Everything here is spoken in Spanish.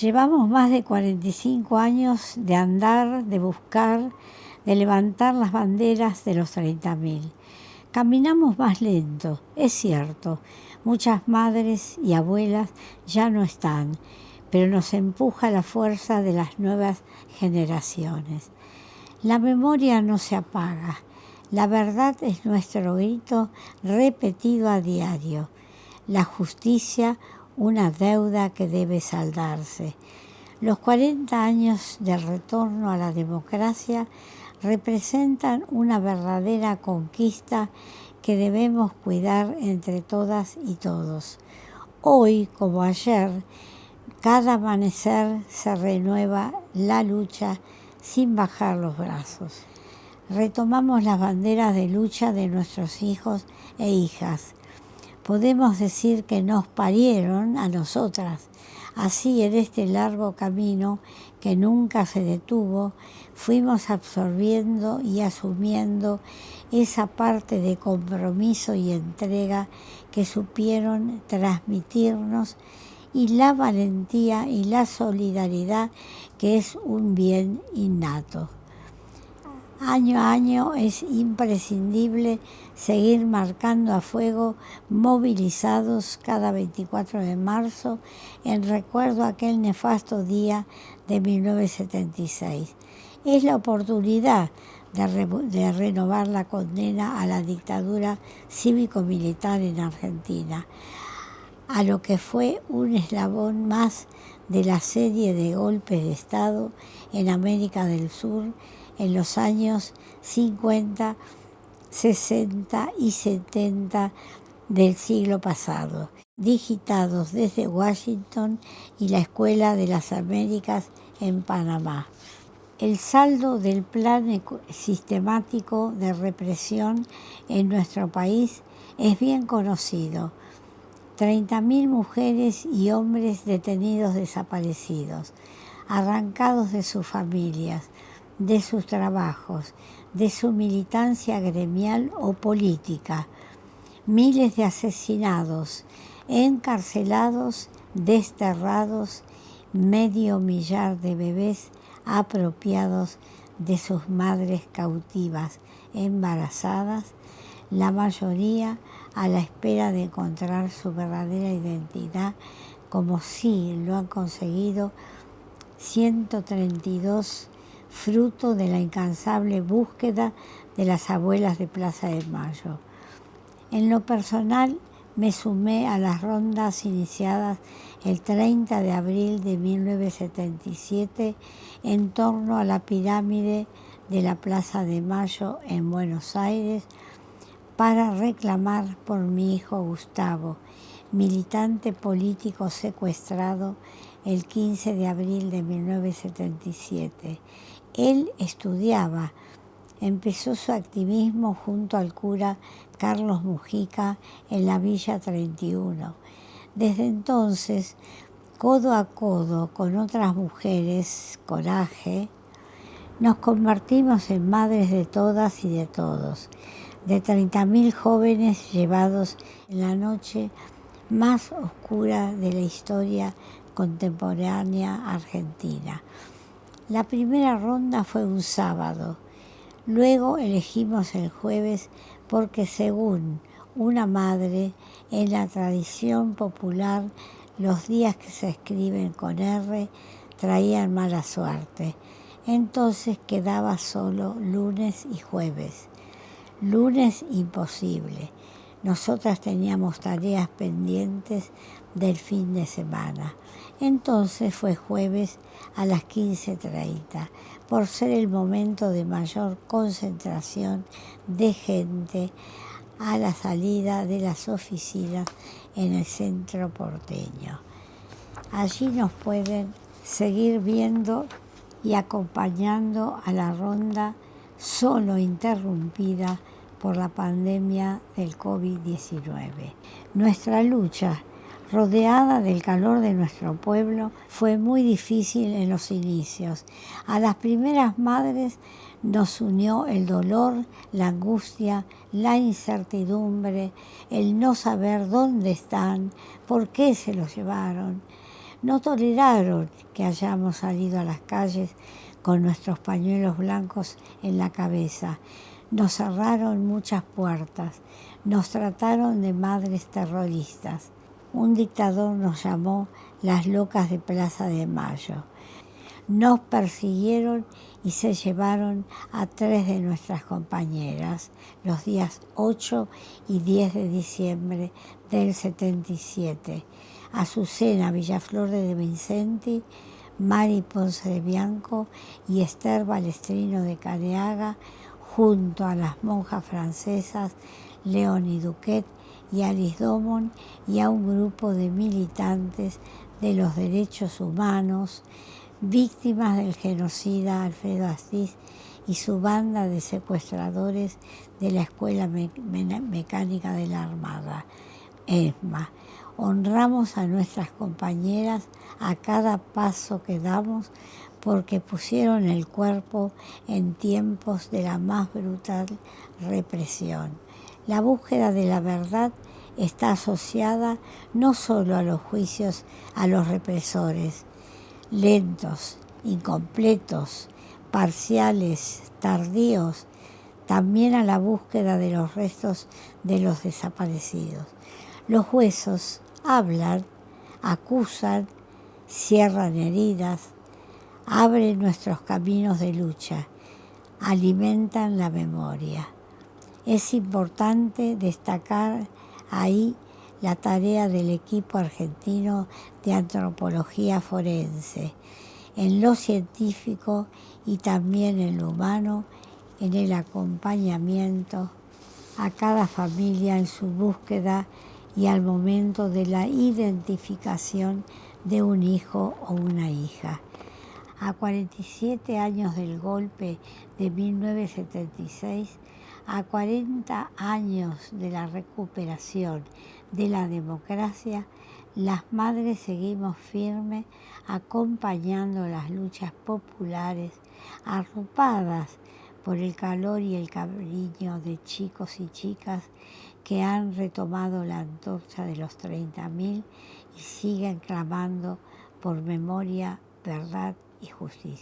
Llevamos más de 45 años de andar, de buscar, de levantar las banderas de los 30.000. Caminamos más lento, es cierto. Muchas madres y abuelas ya no están, pero nos empuja la fuerza de las nuevas generaciones. La memoria no se apaga. La verdad es nuestro grito repetido a diario. La justicia una deuda que debe saldarse. Los 40 años del retorno a la democracia representan una verdadera conquista que debemos cuidar entre todas y todos. Hoy, como ayer, cada amanecer se renueva la lucha sin bajar los brazos. Retomamos las banderas de lucha de nuestros hijos e hijas podemos decir que nos parieron a nosotras. Así en este largo camino que nunca se detuvo, fuimos absorbiendo y asumiendo esa parte de compromiso y entrega que supieron transmitirnos y la valentía y la solidaridad que es un bien innato. Año a año es imprescindible seguir marcando a fuego movilizados cada 24 de marzo en recuerdo a aquel nefasto día de 1976. Es la oportunidad de, de renovar la condena a la dictadura cívico-militar en Argentina, a lo que fue un eslabón más de la serie de golpes de Estado en América del Sur en los años 50, 60 y 70 del siglo pasado, digitados desde Washington y la Escuela de las Américas en Panamá. El saldo del plan sistemático de represión en nuestro país es bien conocido. 30.000 mujeres y hombres detenidos desaparecidos, arrancados de sus familias, de sus trabajos, de su militancia gremial o política, miles de asesinados, encarcelados, desterrados, medio millar de bebés apropiados de sus madres cautivas, embarazadas, la mayoría a la espera de encontrar su verdadera identidad, como sí lo han conseguido 132 fruto de la incansable búsqueda de las abuelas de Plaza de Mayo. En lo personal, me sumé a las rondas iniciadas el 30 de abril de 1977 en torno a la pirámide de la Plaza de Mayo en Buenos Aires para reclamar por mi hijo Gustavo, militante político secuestrado el 15 de abril de 1977 él estudiaba, empezó su activismo junto al cura Carlos Mujica en la Villa 31. Desde entonces, codo a codo con otras mujeres, coraje, nos convertimos en madres de todas y de todos, de 30.000 jóvenes llevados en la noche más oscura de la historia contemporánea argentina. La primera ronda fue un sábado. Luego elegimos el jueves porque según una madre, en la tradición popular, los días que se escriben con R traían mala suerte. Entonces quedaba solo lunes y jueves. Lunes imposible. Nosotras teníamos tareas pendientes del fin de semana. Entonces fue jueves a las 15.30, por ser el momento de mayor concentración de gente a la salida de las oficinas en el centro porteño. Allí nos pueden seguir viendo y acompañando a la ronda solo interrumpida por la pandemia del COVID-19. Nuestra lucha rodeada del calor de nuestro pueblo, fue muy difícil en los inicios. A las primeras madres nos unió el dolor, la angustia, la incertidumbre, el no saber dónde están, por qué se los llevaron. no toleraron que hayamos salido a las calles con nuestros pañuelos blancos en la cabeza. Nos cerraron muchas puertas, nos trataron de madres terroristas. Un dictador nos llamó las locas de Plaza de Mayo. Nos persiguieron y se llevaron a tres de nuestras compañeras los días 8 y 10 de diciembre del 77. Azucena Villaflor de Vincenti, Mari Ponce de Bianco y Esther Balestrino de Careaga, junto a las monjas francesas Leonie Duquet y Alice Domon y a un grupo de militantes de los derechos humanos, víctimas del genocida Alfredo Astiz y su banda de secuestradores de la Escuela Mecánica de la Armada, ESMA. Honramos a nuestras compañeras a cada paso que damos porque pusieron el cuerpo en tiempos de la más brutal represión. La búsqueda de la verdad está asociada no solo a los juicios a los represores, lentos, incompletos, parciales, tardíos, también a la búsqueda de los restos de los desaparecidos. Los huesos hablan, acusan, cierran heridas, abren nuestros caminos de lucha, alimentan la memoria. Es importante destacar ahí la tarea del equipo argentino de antropología forense, en lo científico y también en lo humano, en el acompañamiento a cada familia en su búsqueda y al momento de la identificación de un hijo o una hija. A 47 años del golpe de 1976, a 40 años de la recuperación de la democracia, las madres seguimos firmes acompañando las luchas populares, arropadas por el calor y el cariño de chicos y chicas que han retomado la antorcha de los 30.000 y siguen clamando por memoria, verdad 和正义。